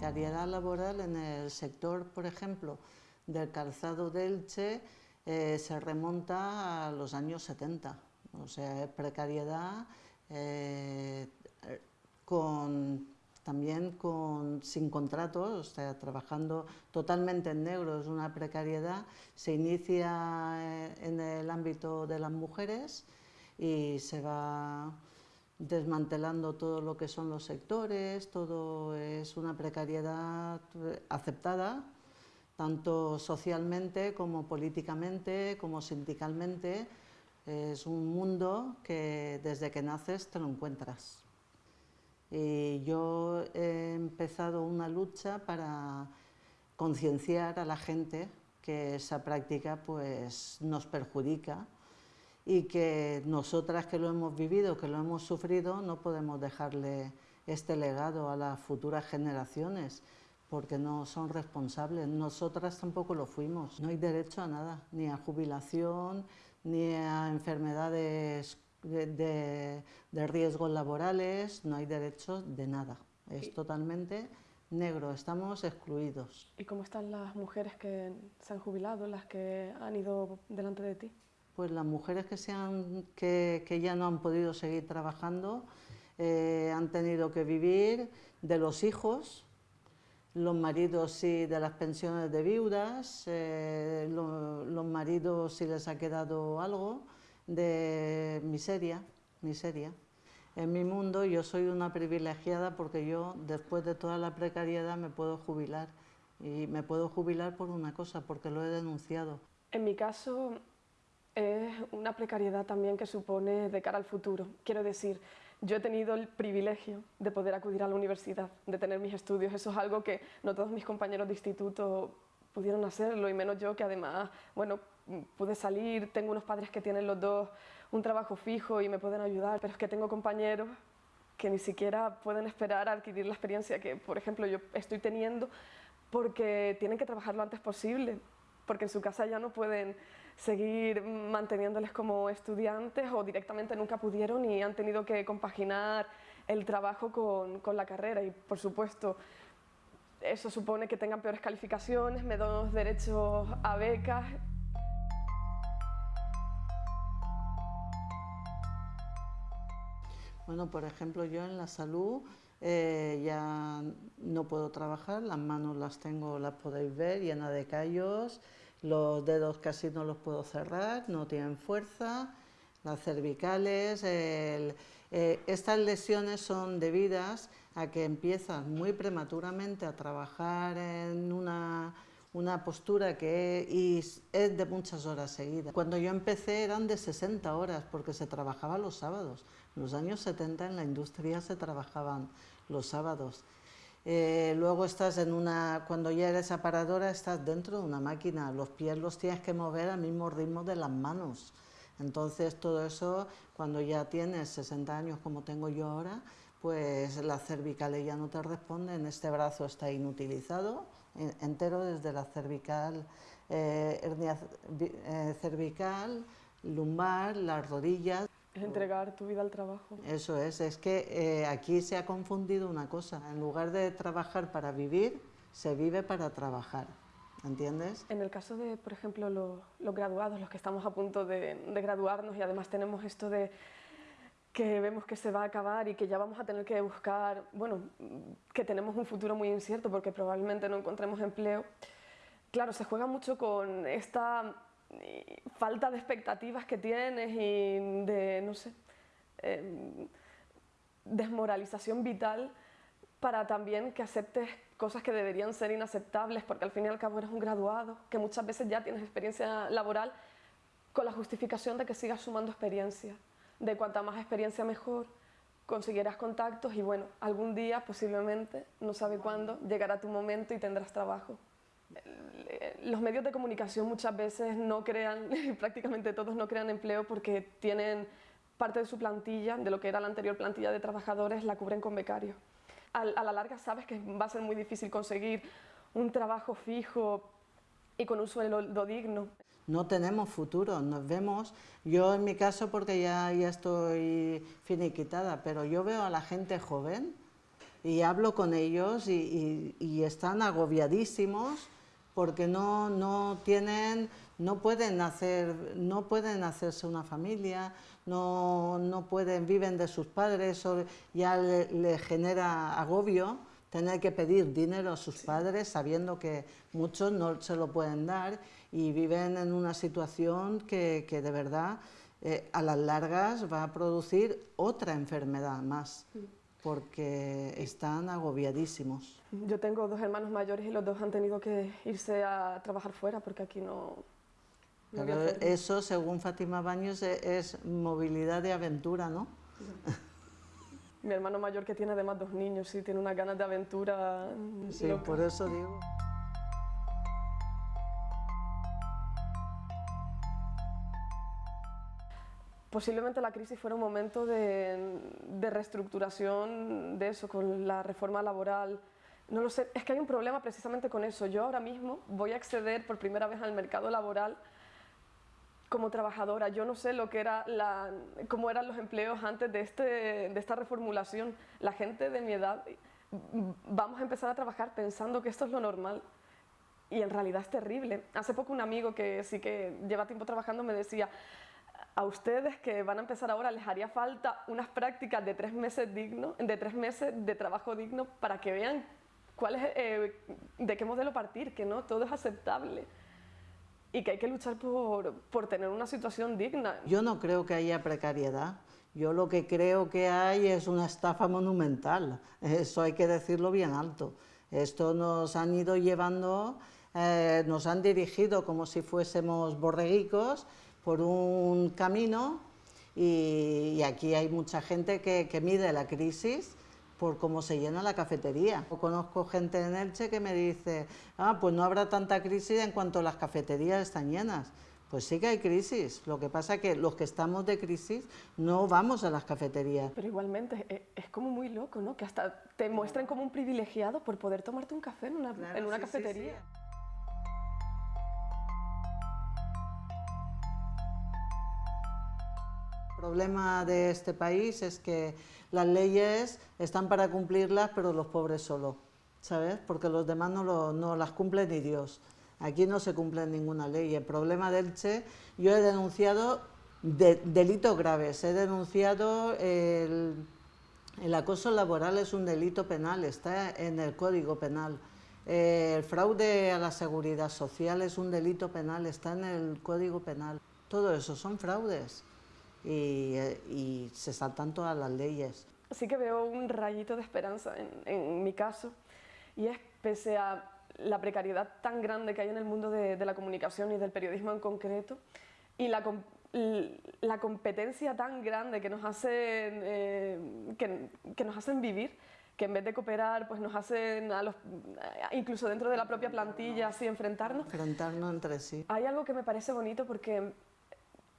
precariedad laboral en el sector, por ejemplo, del calzado de eh, se remonta a los años 70. O sea, precariedad eh, con, también con, sin contratos, o sea, trabajando totalmente en negro, es una precariedad, se inicia eh, en el ámbito de las mujeres y se va desmantelando todo lo que son los sectores, todo es una precariedad aceptada, tanto socialmente como políticamente, como sindicalmente, es un mundo que desde que naces te lo encuentras. Y yo he empezado una lucha para concienciar a la gente que esa práctica pues, nos perjudica y que nosotras que lo hemos vivido, que lo hemos sufrido, no podemos dejarle este legado a las futuras generaciones porque no son responsables. Nosotras tampoco lo fuimos. No hay derecho a nada, ni a jubilación, ni a enfermedades de, riesgos laborales, no hay derecho de nada. Es totalmente negro, estamos excluidos. ¿Y cómo están las mujeres que se han jubilado, las que han ido delante de ti? Pues las mujeres que, se han, que, que ya no han podido seguir trabajando eh, han tenido que vivir de los hijos, los maridos sí de las pensiones de viudas, eh, los maridos si les ha quedado algo de miseria, miseria. En mi mundo yo soy una privilegiada porque yo después de toda la precariedad me puedo jubilar y me puedo jubilar por una cosa, porque lo he denunciado. En mi caso es una precariedad también que supone de cara al futuro. Quiero decir, yo he tenido el privilegio de poder acudir a la universidad, de tener mis estudios. Eso es algo que no todos mis compañeros de instituto pudieron hacerlo y menos yo que además, bueno, pude salir, tengo unos padres que tienen los dos un trabajo fijo y me pueden ayudar, pero es que tengo compañeros que ni siquiera pueden esperar a adquirir la experiencia que, por ejemplo, yo estoy teniendo porque tienen que trabajar lo antes posible porque en su casa ya no pueden seguir manteniéndoles como estudiantes o directamente nunca pudieron y han tenido que compaginar el trabajo con, con la carrera y por supuesto eso supone que tengan peores calificaciones, menos derechos a becas. Bueno, por ejemplo, yo en la salud eh, ya no puedo trabajar, las manos las tengo, las podéis ver, llenas de callos, los dedos casi no los puedo cerrar, no tienen fuerza, las cervicales, eh, estas lesiones son debidas a que empiezas muy prematuramente a trabajar en una, una postura que es, es de muchas horas seguidas. Cuando yo empecé eran de 60 horas porque se trabajaba los sábados. En los años 70 en la industria se trabajaban los sábados. Eh, luego estás en una, cuando ya eres aparadora, estás dentro de una máquina, los pies los tienes que mover al mismo ritmo de las manos. Entonces todo eso, cuando ya tienes 60 años como tengo yo ahora, pues la cervical ya no te responden, este brazo está inutilizado, entero desde la cervical, eh, hernia eh, cervical, lumbar, las rodillas. Es entregar tu vida al trabajo. Eso es, es que eh, aquí se ha confundido una cosa, en lugar de trabajar para vivir, se vive para trabajar, ¿entiendes? En el caso de, por ejemplo, los, graduados, los que estamos a punto de, graduarnos y además tenemos esto de que vemos que se va a acabar y que ya vamos a tener que buscar, bueno, que tenemos un futuro muy incierto porque probablemente no encontremos empleo. Claro, se juega mucho con esta falta de expectativas que tienes y de, no sé, em, desmoralización vital para también que aceptes cosas que deberían ser inaceptables porque al fin y al cabo eres un graduado, que muchas veces ya tienes experiencia laboral con la justificación de que sigas sumando experiencia, de cuanta más experiencia mejor, conseguirás contactos y bueno, algún día posiblemente, no sabe cuándo, llegará tu momento y tendrás trabajo los medios de comunicación muchas veces no crean, prácticamente todos no crean empleo porque tienen parte de su plantilla, de lo que era la anterior plantilla de trabajadores, la cubren con becarios. A, la larga sabes que va a ser muy difícil conseguir un trabajo fijo y con un sueldo digno. No tenemos futuro, nos vemos, yo en mi caso porque ya, ya estoy finiquitada, pero yo veo a la gente joven y hablo con ellos y, están agobiadísimos porque no, no tienen, no pueden hacer, no pueden hacerse una familia, no, no pueden, viven de sus padres, o ya le, genera agobio tener que pedir dinero a sus padres sabiendo que muchos no se lo pueden dar y viven en una situación que, que de verdad eh, a las largas va a producir otra enfermedad más porque están agobiadísimos. Yo tengo dos hermanos mayores y los dos han tenido que irse a trabajar fuera porque aquí no... eso, según Fátima Baños, e, es, movilidad de aventura, ¿no? Mi hermano mayor que tiene además dos niños y tiene unas ganas de aventura. Sí, por eso digo. Posiblemente la crisis fuera un momento de, reestructuración de eso, con la reforma laboral. No lo sé, es que hay un problema precisamente con eso. Yo ahora mismo voy a acceder por primera vez al mercado laboral como trabajadora. Yo no sé lo que era cómo eran los empleos antes de, este, de esta reformulación. La gente de mi edad vamos a empezar a trabajar pensando que esto es lo normal y en realidad es terrible. Hace poco un amigo que sí que lleva tiempo trabajando me decía, a ustedes que van a empezar ahora les haría falta unas prácticas de tres meses, digno, de, tres meses de trabajo digno para que vean cuál es, eh, de qué modelo partir, que no todo es aceptable y que hay que luchar por, por tener una situación digna. Yo no creo que haya precariedad. Yo lo que creo que hay es una estafa monumental, eso hay que decirlo bien alto. Esto nos han ido llevando, eh, nos han dirigido como si fuésemos borreguicos por un camino y, aquí hay mucha gente que, mide la crisis por cómo se llena la cafetería. Conozco gente en Elche que me dice, ah, pues no habrá tanta crisis en cuanto las cafeterías están llenas. Pues sí que hay crisis, lo que pasa es que los que estamos de crisis no vamos a las cafeterías. Pero igualmente eh, es, como muy loco, ¿no? Que hasta te muestran como un privilegiado por poder tomarte un café en una, en una cafetería. Problema de este país es que las leyes están para cumplirlas, pero los pobres solo, ¿sabes? Porque los demás no, no las cumple ni Dios. Aquí no se cumple ninguna ley. El problema del Che, yo he denunciado delitos graves, he denunciado el, el, acoso laboral es un delito penal, está en el Código Penal. El fraude a la seguridad social es un delito penal, está en el Código Penal. Todo eso son fraudes y, se saltan todas las leyes. Sí que veo un rayito de esperanza en, mi caso y es pese a la precariedad tan grande que hay en el mundo de, la comunicación y del periodismo en concreto y la, la competencia tan grande que nos, hacen, eh, que, nos hacen vivir, que en vez de cooperar, pues nos hacen, a los, incluso dentro de la propia plantilla, así enfrentarnos. Enfrentarnos entre sí. Hay algo que me parece bonito porque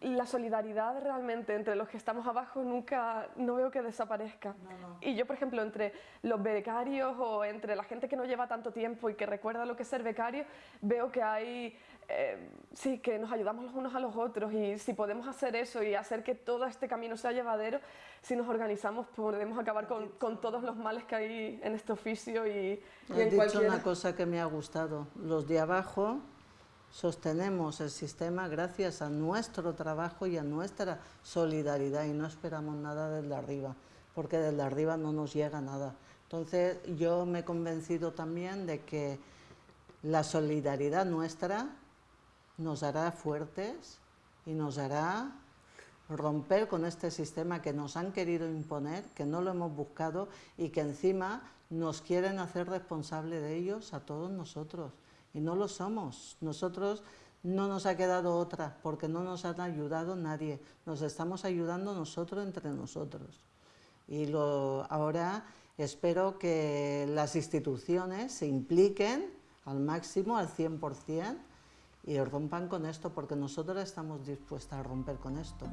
la solidaridad realmente entre los que estamos abajo nunca, no veo que desaparezca. Y yo, por ejemplo, entre los becarios o entre la gente que no lleva tanto tiempo y que recuerda lo que es ser becario, veo que hay, eh, sí, que nos ayudamos los unos a los otros. Y si podemos hacer eso y hacer que todo este camino sea llevadero, si nos organizamos podemos acabar con, con todos los males que hay en este oficio y, y en dicho una cosa que me ha gustado, los de abajo sostenemos el sistema gracias a nuestro trabajo y a nuestra solidaridad y no esperamos nada desde arriba, porque desde arriba no nos llega nada. Entonces yo me he convencido también de que la solidaridad nuestra nos hará fuertes y nos hará romper con este sistema que nos han querido imponer, que no lo hemos buscado y que encima nos quieren hacer responsable de ellos a todos nosotros y no lo somos. Nosotros no nos ha quedado otra porque no nos ha ayudado nadie, nos estamos ayudando nosotros entre nosotros. Y lo, ahora espero que las instituciones se impliquen al máximo, al 100%, y rompan con esto, porque nosotros estamos dispuestas a romper con esto.